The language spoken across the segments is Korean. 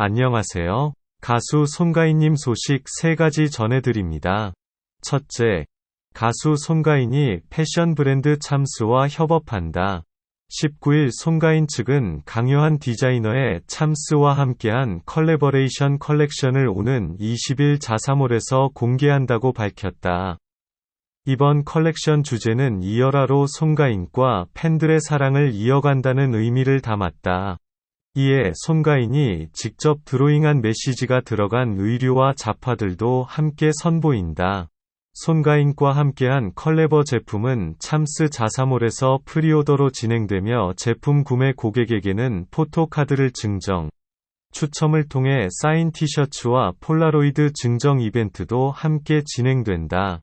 안녕하세요. 가수 송가인님 소식 3가지 전해드립니다. 첫째, 가수 송가인이 패션 브랜드 참스와 협업한다. 19일 송가인 측은 강요한 디자이너의 참스와 함께한 컬래버레이션 컬렉션을 오는 20일 자사몰에서 공개한다고 밝혔다. 이번 컬렉션 주제는 이어라로 송가인과 팬들의 사랑을 이어간다는 의미를 담았다. 이에 송가인이 직접 드로잉한 메시지가 들어간 의류와 잡화들도 함께 선보인다. 송가인과 함께한 컬래버 제품은 참스 자사몰에서 preorder로 진행되며 제품 구매 고객에게는 포토카드를 증정, 추첨을 통해 사인 티셔츠와 폴라로이드 증정 이벤트도 함께 진행된다.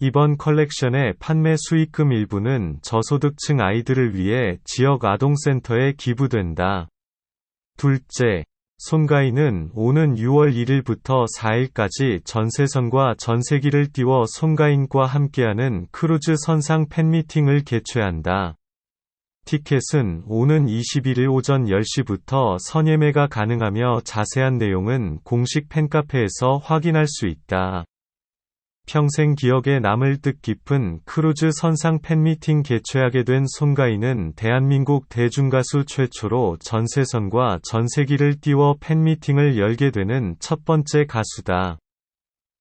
이번 컬렉션의 판매 수익금 일부는 저소득층 아이들을 위해 지역 아동센터에 기부된다. 둘째, 송가인은 오는 6월 1일부터 4일까지 전세선과 전세기를 띄워 송가인과 함께하는 크루즈 선상 팬미팅을 개최한다. 티켓은 오는 21일 오전 10시부터 선예매가 가능하며 자세한 내용은 공식 팬카페에서 확인할 수 있다. 평생 기억에 남을 뜻 깊은 크루즈 선상 팬미팅 개최하게 된 송가인은 대한민국 대중가수 최초로 전세선과 전세기를 띄워 팬미팅을 열게 되는 첫 번째 가수다.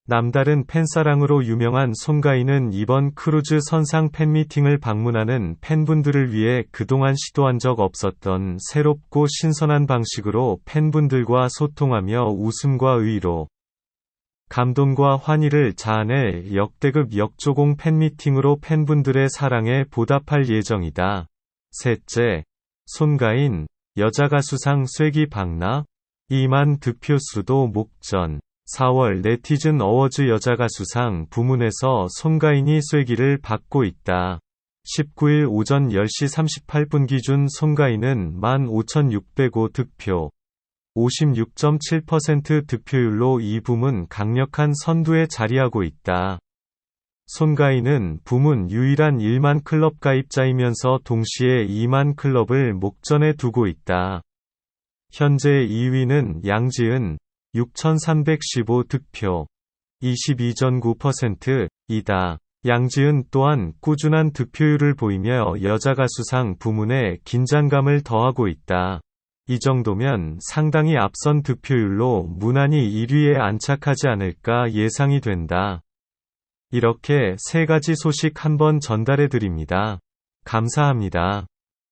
남다른 팬사랑으로 유명한 송가인은 이번 크루즈 선상 팬미팅을 방문하는 팬분들을 위해 그동안 시도한 적 없었던 새롭고 신선한 방식으로 팬분들과 소통하며 웃음과 위로 감동과 환희를 자아낼 역대급 역조공 팬미팅으로 팬분들의 사랑에 보답할 예정이다. 셋째, 송가인, 여자가수상 쐐기 박나? 2만 득표수도 목전. 4월 네티즌 어워즈 여자가수상 부문에서 손가인이 쐐기를 받고 있다. 19일 오전 10시 38분 기준 손가인은 15,605 득표, 56.7% 득표율로 이 부문 강력한 선두에 자리하고 있다. 손가인은 부문 유일한 1만 클럽 가입자이면서 동시에 2만 클럽을 목전에 두고 있다. 현재 2위는 양지은 6,315 득표 22.9%이다. 양지은 또한 꾸준한 득표율을 보이며 여자 가수상 부문에 긴장감을 더하고 있다. 이 정도면 상당히 앞선 득표율로 무난히 1위에 안착하지 않을까 예상이 된다. 이렇게 세 가지 소식 한번 전달해 드립니다. 감사합니다.